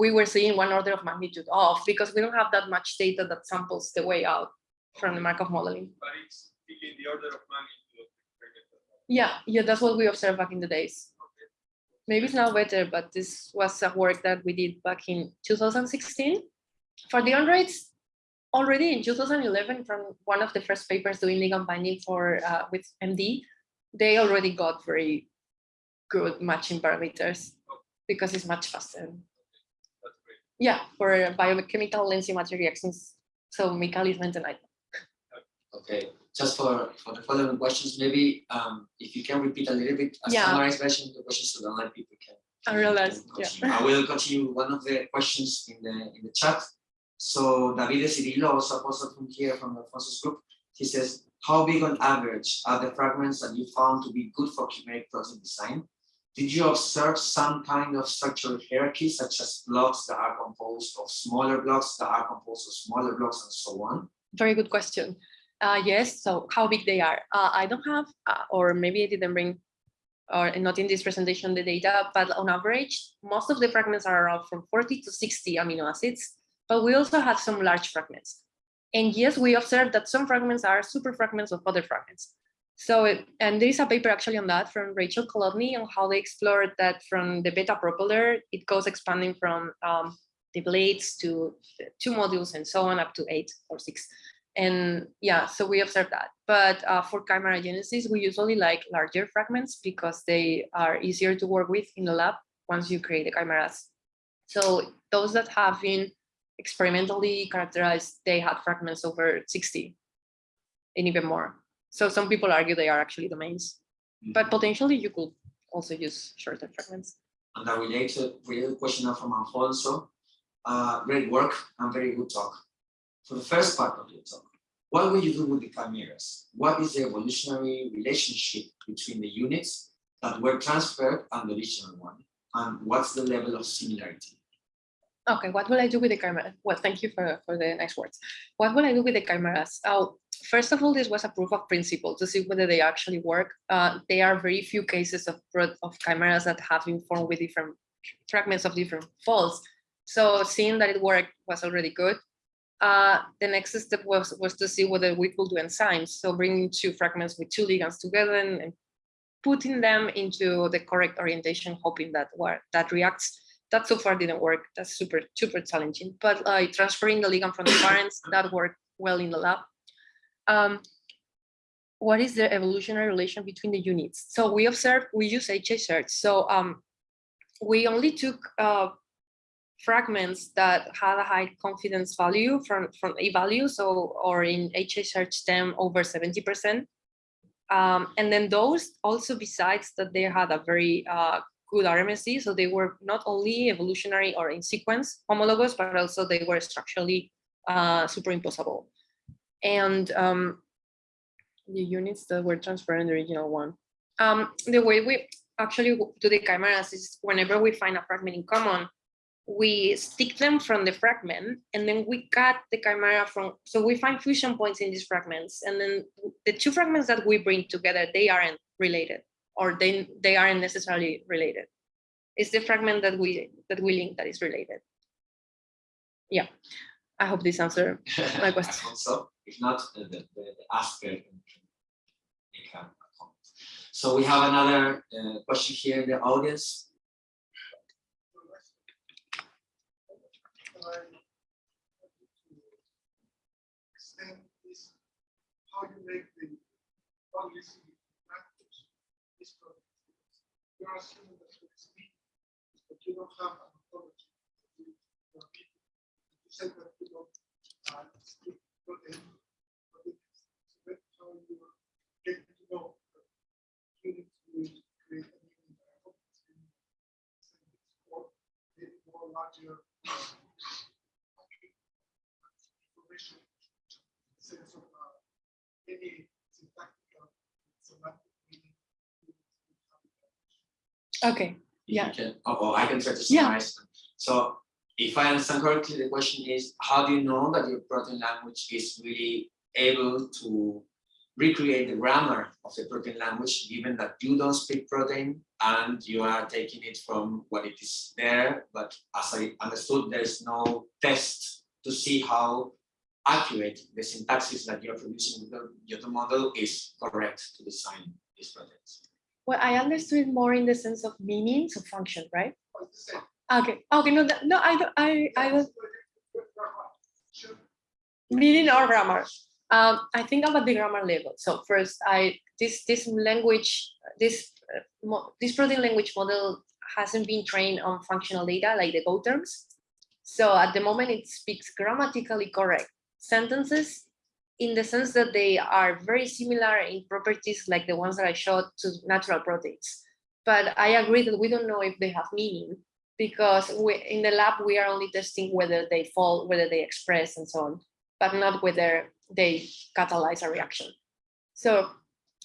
we were seeing one order of magnitude off because we don't have that much data that samples the way out from the Markov modeling. But it's in the order of magnitude of the parameter. Yeah, yeah, that's what we observed back in the days. Maybe it's now better, but this was a work that we did back in 2016. For the on rates, already in 2011, from one of the first papers doing ligand binding for uh, with MD, they already got very good matching parameters because it's much faster. Yeah, for biochemical enzymatic reactions. So is maintenance. Okay, just for, for the following questions, maybe um, if you can repeat a little bit, a Yeah. summarized version of the questions so the online people can. I realize. Yeah. I will continue one of the questions in the in the chat. So David Cirillo, also a postdoc from here from the Alfonso's group, he says, how big on average are the fragments that you found to be good for chimeric protein design? Did you observe some kind of structural hierarchy, such as blocks that are composed of smaller blocks that are composed of smaller blocks and so on? Very good question. Uh, yes, so how big they are? Uh, I don't have, uh, or maybe I didn't bring, or not in this presentation, the data, but on average, most of the fragments are around from 40 to 60 amino acids, but we also have some large fragments. And yes, we observed that some fragments are super fragments of other fragments. So, it- and there is a paper actually on that from Rachel Kolodny on how they explored that from the beta propeller, it goes expanding from um, the blades to two modules and so on up to eight or six. And yeah, so we observed that. But uh, for chimera genesis, we usually like larger fragments because they are easier to work with in the lab once you create the chimeras. So those that have been experimentally characterized, they had fragments over 60 and even more. So some people argue they are actually domains, but potentially you could also use shorter fragments. And a related, related question now from Alfonso. Uh, great work and very good talk. For the first part of your talk, what will you do with the chimeras? What is the evolutionary relationship between the units that were transferred and the original one? And what's the level of similarity? Okay, what will I do with the camera? Well, thank you for, for the nice words. What will I do with the chimeras? Oh, first of all, this was a proof of principle to see whether they actually work. Uh, there are very few cases of, of chimeras that have been formed with different fragments of different folds. So seeing that it worked was already good. Uh, the next step was, was to see whether we could do enzymes. So bringing two fragments with two ligands together and, and putting them into the correct orientation, hoping that work, that reacts that so far didn't work. That's super, super challenging. But uh, transferring the ligand from the parents, that worked well in the lab. Um, what is the evolutionary relation between the units? So we observed, we use HA search. So um, we only took uh, fragments that had a high confidence value from, from a value. So, or in them over 70%. Um, and then those also besides that they had a very uh, good RMSD. So they were not only evolutionary or in sequence homologous, but also they were structurally uh, superimposable. And um, the units that were transferred in the original one. Um, the way we actually do the chimeras is whenever we find a fragment in common, we stick them from the fragment and then we cut the chimera from, so we find fusion points in these fragments. And then the two fragments that we bring together, they aren't related or they, they aren't necessarily related. It's the fragment that we that we link that is related. Yeah, I hope this answer my question. So. If not, the, the, the asker can make a comment. So we have another uh, question here in the audience. How you make the policy practice this product. You're assuming that you speak, but you don't have an authority. Are people. You said that you don't uh, speak it's- so that's how you getting to know that you need to create a new environment. Or maybe more larger uh, information sense of uh, any syntactic or semantic meaning. Okay, Yeah. can- oh, oh, I can try to Yeah. summarize. So if I understand correctly, the question is, how do you know that your protein language is really able to recreate the grammar of the protein language, given that you don't speak protein and you are taking it from what it is there, but as I understood, there's no test to see how accurate the syntaxis that you're producing with the Yoto model is correct to design these proteins. well, I understood more in the sense of meaning, so function, right? But it's the same. Okay, okay, no, that- no, I don't, I, I don't, meaning or grammar. Um, I think about the grammar level. So first, I this this language, this uh, this protein language model hasn't been trained on functional data like the Go terms. So at the moment, it speaks grammatically correct sentences in the sense that they are very similar in properties like the ones that I showed to natural proteins. But I agree that we don't know if they have meaning because we, in the lab, we are only testing whether they fall, whether they express and so on, but not whether they catalyze a reaction. So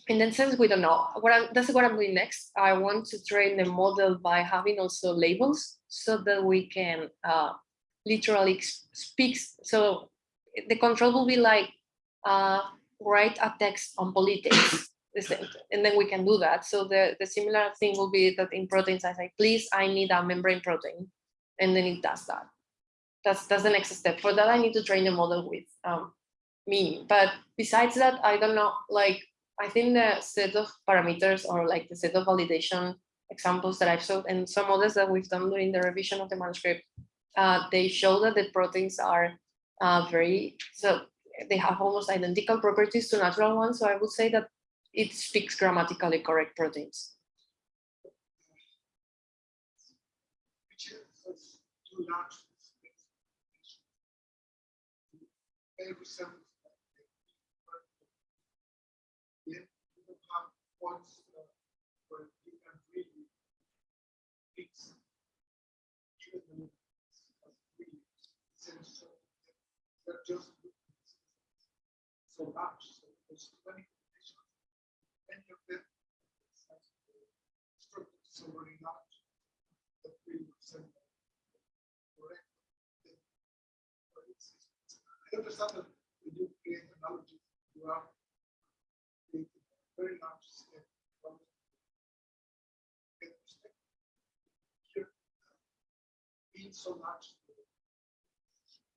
in that sense, we don't know. What I'm, that's what I'm doing next. I want to train the model by having also labels so that we can uh, literally speak. So the control will be like, uh, write a text on politics. And then we can do that. So the, the similar thing will be that in proteins, I say, please, I need a membrane protein. And then it does that. That's, that's the next step. For that, I need to train the model with um, me. But besides that, I don't know, like, I think the set of parameters or like the set of validation examples that I've showed and some others that we've done during the revision of the manuscript, uh, they show that the proteins are uh, very, so they have almost identical properties to natural ones. So I would say that it speaks grammatically correct proteins. which is too large. for this space. They resemble like the Yet you don't have points uh, where you can really fix even the as really sense of they're just so large. So there's so many conditions. Many of them structures so very large that really resemble correct. I understand that when you create analogies, you are creating a very large from. Here, being so the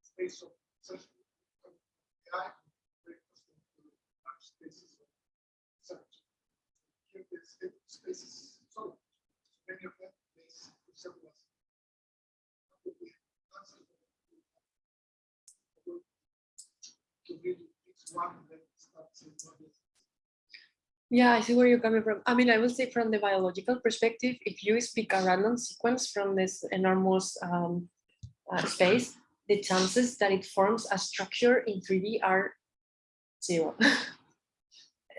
space of such AI, very custom to large spaces of such. Here, the spa- space is so large, many of them, they resemble us. Probably answer the- to really and then start saying what is. Yeah, I see where you're coming from. I mean, I will say from the biological perspective, if you speak a random sequence from this enormous um, uh, space, the chances that it forms a structure in 3D are zero.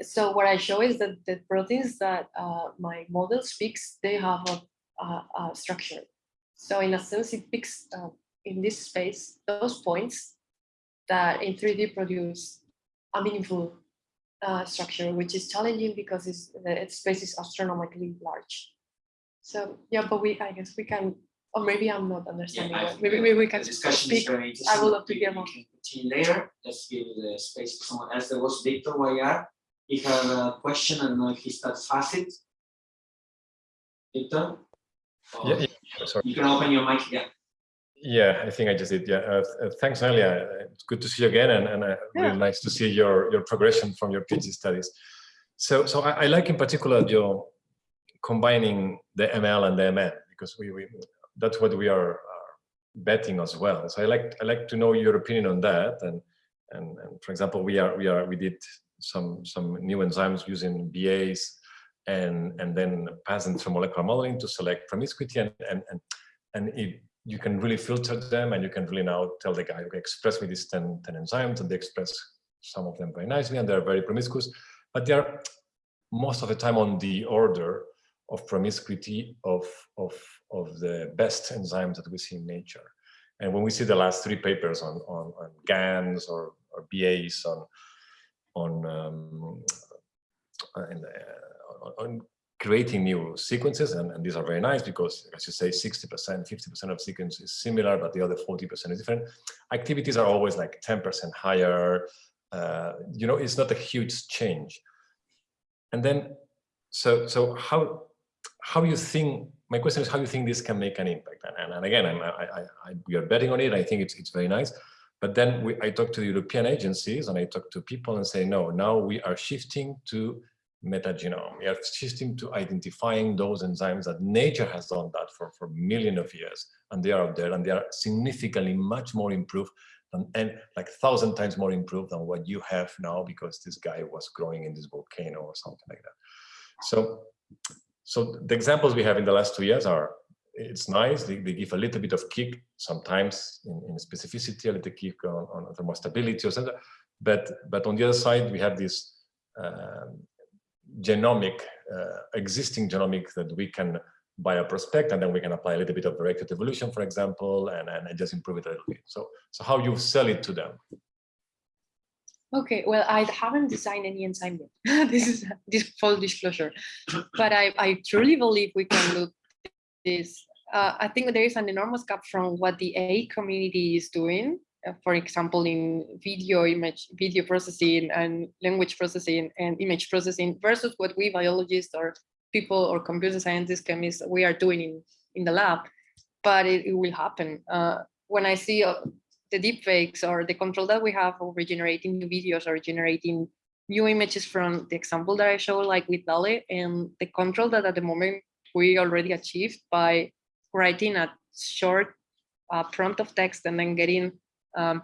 so what I show is that the proteins that uh, my model speaks, they have a, a, a structure. So in a sense, it picks uh, in this space those points that in 3D produce a meaningful uh, structure, which is challenging because it's, the space is astronomically large. So yeah, but we, I guess we can, or maybe I'm not understanding. I well. Maybe, maybe we can discussion is speak. interesting. would love to hear more. Continue later, let's give the space to someone else. There was Victor Wayar. He had a question, I don't know if he starts fast. Victor? Yeah, yeah, sorry. You can open your mic, yeah. Yeah, I think I just did. Yeah, uh, uh, thanks, Nelia. Uh, It's good to see you again, and, and uh, Yeah. really nice to see your your progression from your PhD studies. So, so I, I like in particular your combining the ML and the MN because we, we that's what we are uh, betting as well. So I like I like to know your opinion on that. And and, and for example, we are we are we did some some new enzymes using BAs and and then pass through molecular modeling to select promiscuity and and and, and it, you can really filter them and you can really now tell the guy, okay, express me these 10, 10 enzymes and they express some of them very nicely and they're very promiscuous, but they are most of the time on the order of promiscuity of, of, of the best enzymes that we see in nature. And when we see the last three papers on, on, on GANs or, or BAs on, on, um, and, uh, on creating new sequences, and, and these are very nice because, as you say, 60%, 50% of sequence is similar, but the other 40% is different. Activities are always like 10% higher. Uh, you know, it's not a huge change. And then, so so how how you think? My question is how you think this can make an impact? And, and, and again, I, I, I, we are betting on it. I think it's it's very nice. But then we, I talk to the European agencies and I talk to people and say, no, now we are shifting to metagenome. We are shifting to identifying those enzymes that nature has done that for, for millions of years. And they are out there and they are significantly much more improved and like thousand times more improved than what you have now because this guy was growing in this volcano or something like that. So, so the examples we have in the last two years are, it's nice, they, they give a little bit of kick, sometimes in, in specificity, a little kick on, on thermostability or something, but, but on the other side, we have this um, genomic, uh, existing genomic that we can bioprospect, and then we can apply a little bit of directed evolution, for example, and, and just improve it a little bit. So, so how you sell it to them? Okay, well, I haven't designed any enzyme yet. this is this full disclosure, but I, I truly believe we can look this. Uh, I think there is an enormous gap from what the AI community is doing. uh, for example, in video image, video processing and language processing and image processing versus what we biologists or people or computer scientists, chemists, we are doing in, in the lab, but it, it will happen. Uh, when I see uh, the deep fakes or the control that we have over generating new videos or generating new images from the example that I showed, like with DALI, and the control that at the moment we already achieved by writing a short uh, prompt of text and then getting um,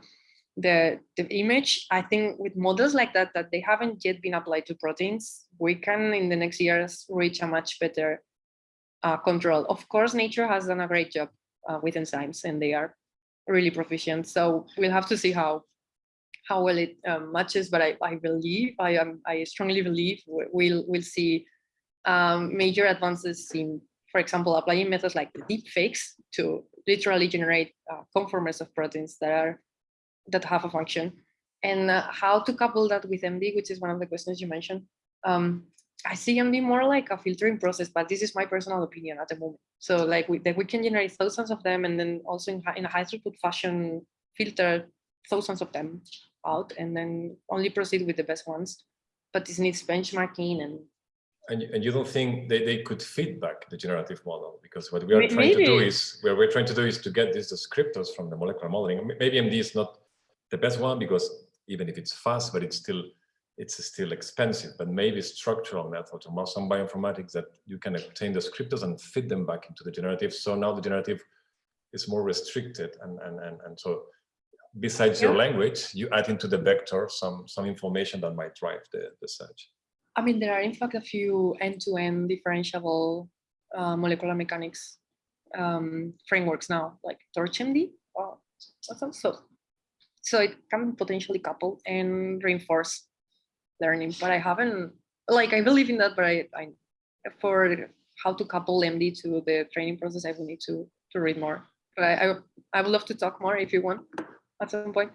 the, the image. I think with models like that, that they haven't yet been applied to proteins, we can in the next years reach a much better uh, control. Of course, nature has done a great job uh, with enzymes and they are really proficient. So we'll have to see how how well it um, matches. But I, I believe I am I strongly believe we- we'll we'll see um, major advances in, for example, applying methods like deep fakes to literally generate uh, conformers of proteins that are that have a function, and uh, how to couple that with MD, which is one of the questions you mentioned. Um, I see MD more like a filtering process, but this is my personal opinion at the moment. So like we, that we can generate thousands of them and then also in, in a high throughput fashion, filter thousands of them out and then only proceed with the best ones. But this needs benchmarking and And, you- and you don't think they, they could feedback the generative model? Because what we are May- trying to do is, what we're trying to do is to get these descriptors from the molecular modeling. Maybe MD is not the best one because even if it's fast, but it's still, it's still expensive, but maybe structural methods or some bioinformatics that you can obtain the descriptors and fit them back into the generative. So now the generative is more restricted and, and, and, and so besides your language, you add into the vector some, some information that might drive the, the search. I mean, there are in fact a few end-to-end differentiable uh, molecular mechanics um, frameworks now, like TorchMD. or what's? So, so it can potentially couple and reinforce learning, but I haven't, like, I believe in that, but I, I for how to couple MD to the training process, I will need to, to read more. But I, I, I would love to talk more if you want at some point.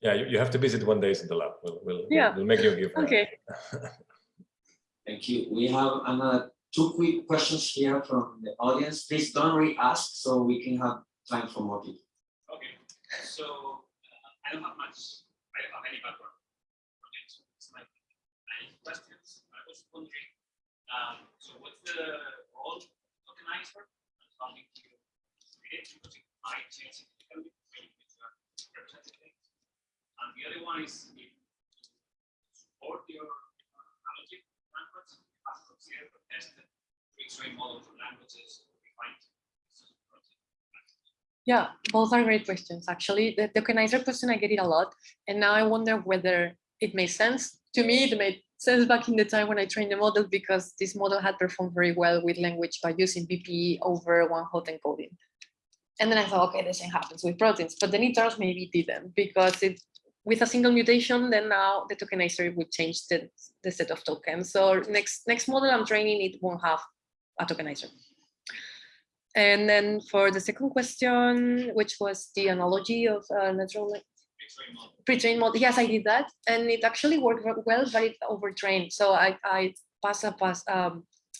Yeah, you, you have to visit one day in the lab. We'll, we'll, Yeah. we'll make you a- Okay. Thank you. We have another two quick questions here from the audience. Please don't re-ask so we can have time for more people. Okay, so uh, I don't have much, I don't have any background. it, so It's like naive questions. I was wondering, um, so what's the role of tokenizer and how do you create it because it might change significantly when you representative. And the other one is support your uh, model for languages. Yeah, both are great questions. Actually, the tokenizer question, I get it a lot. And now I wonder whether it makes sense. To me, it made sense back in the time when I trained the model because this model had performed very well with language by using BPE over one hot encoding. And then I thought, okay, the same happens with proteins, but then it turns maybe it didn't because it with a single mutation, then now the tokenizer would change the, the set of tokens. So next next model I'm training, it won't have a tokenizer. And then for the second question, which was the analogy of uh, natural lang- Free model. pre-trained model, yes, I did that, and it actually worked well, but it overtrained. So I I passed a pass um,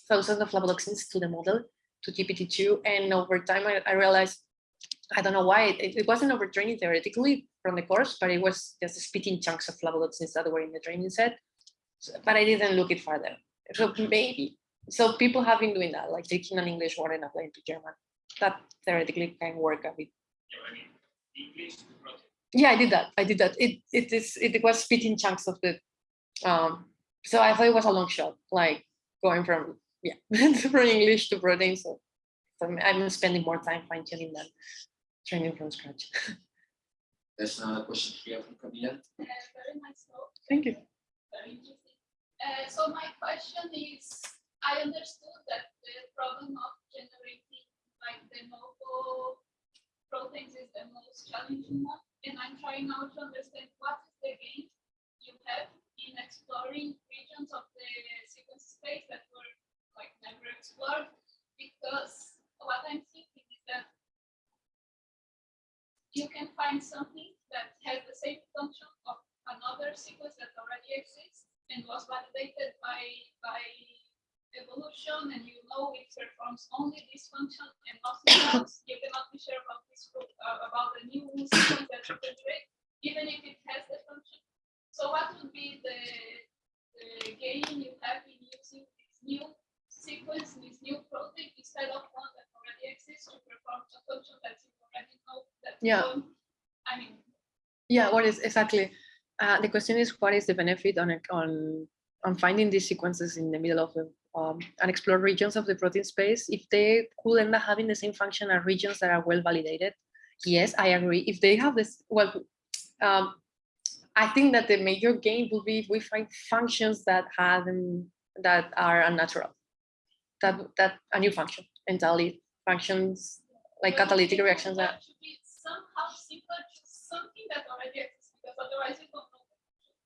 thousands of levoloxins to the model to GPT-2, and over time I, I realized I don't know why it, it wasn't overtraining theoretically from the course, but it was just spitting chunks of levoloxins that were in the training set. So- but I didn't look it further. So maybe so people have been doing that, like taking an English word and applying to German. That theoretically can work a bit. Yeah, I did that. I did that. It it is it was spitting chunks of the um so I thought it was a long shot, like going from yeah, from English to protein. So, I'm- spending more time fine-tuning than training from scratch. There's another question here from Camila. Uh, very nice talk, Thank you. very interesting. Uh, so my question is, I understood that the problem of generating like the novo proteins is the most challenging one, and I'm trying now to understand what is the gain you have in exploring regions of the sequence space that were like never explored, because what I'm thinking is that you can find something that has the same function of another sequence that already exists and was validated by by evolution and you know it performs only this function and nothing else. You cannot be sure about this group, uh, about the new sequence that you create, even if it has the function. So what would be the, the gain you have in using this new sequence, this new protein, instead of one that already exists to perform a function that you already know that you Yeah. I mean, Yeah, what is exactly? Uh, the question is, what is the benefit on on on finding these sequences in the middle of the um, unexplored regions of the protein space? If they could end up having the same function as regions that are well validated, yes, I agree. If they have this, well, um, I think that the major gain will be if we find functions that have them that are unnatural, that that a new function entirely functions like catalytic reactions that somehow similar to something that already exists, because otherwise you don't know.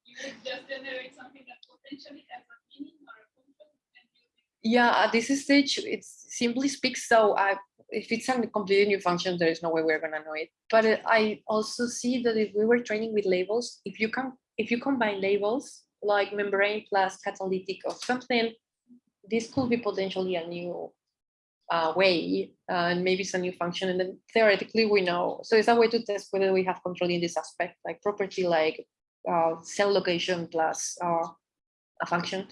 You would just generate something that potentially has a meaning or a function. Yeah, at this stage, it simply speaks. So I, if it's a completely new function, there is no way we're gonna know it. But I also see that if we were training with labels, if you can, if you combine labels like membrane plus catalytic or something, this could be potentially a new uh, way, uh, and maybe it's a new function. And then theoretically, we know. So it's a way to test whether we have control in this aspect, like property like uh, cell location plus uh, a function,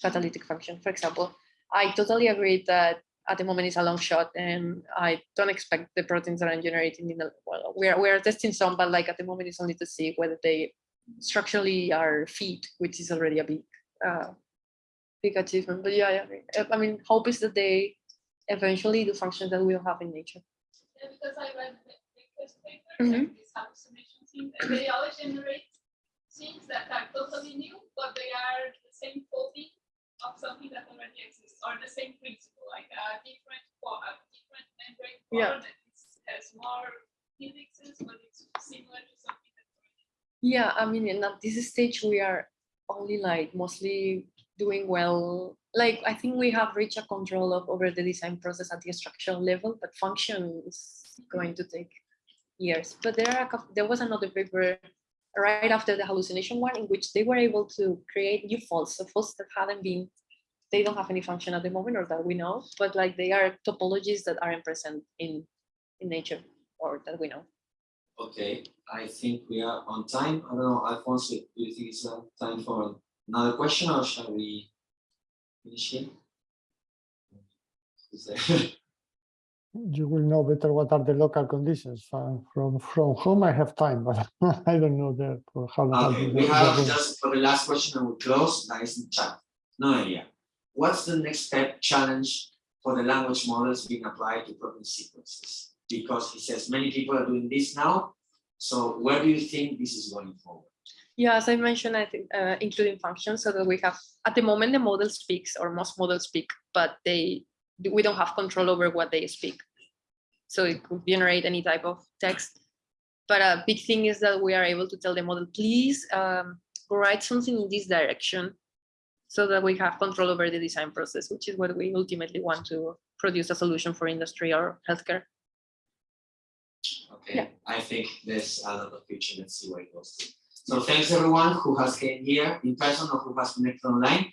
catalytic function, for example. I totally agree that at the moment it's a long shot and I don't expect the proteins that I'm generating in the, well, we're, we're testing some, but like at the moment it's only to see whether they structurally are fit, which is already a big, uh, big achievement. But yeah. Uh, I mean, hope is that they eventually the functions that we don't have in nature. Yeah, because I read the Baker's paper, Mhm. like this hallucination thing, and they always generate things that are totally new, but they are the same copy of something that already exists, or the same principle, like a different, a different membrane Yeah. that has more helices, but it's similar to something that already. Yeah, I mean, and at this stage, we are only like mostly doing well. Like, I think we have reached a control of over the design process at the structural level, but function is going to take years. But there are couple, there was another paper right after the hallucination one in which they were able to create new faults, so faults that hadn't been, they don't have any function at the moment or that we know, but like they are topologies that aren't present in, in nature or that we know. Okay, I think we are on time. I don't know, Alfonso, do you think it's time for another question or shall we finish here? You will know better what are the local conditions. Uh, from, from, from home, I have time, but I don't know there for how long. Okay, we have just for the last question and we close, is in chat. No idea. What's the next step challenge for the language models being applied to protein sequences? Because he says many people are doing this now. So where do you think this is going forward? Yeah, as I mentioned, I think uh, including functions so that we have, at the moment, the model speaks or most models speak, but they, we don't have control over what they speak. So it could generate any type of text. But a big thing is that we are able to tell the model, please um, write something in this direction so that we have control over the design process, which is what we ultimately want to produce a solution for industry or healthcare. Okay, I think there's a lot of future. Let's see where it goes to. So thanks everyone who has came here in person or who has connected online.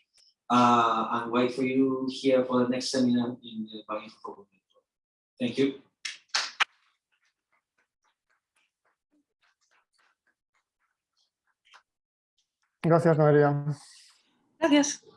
Uh, and wait for you here for the next seminar in the Bioinfo Network. Thank you. Gracias, Noelia. Gracias.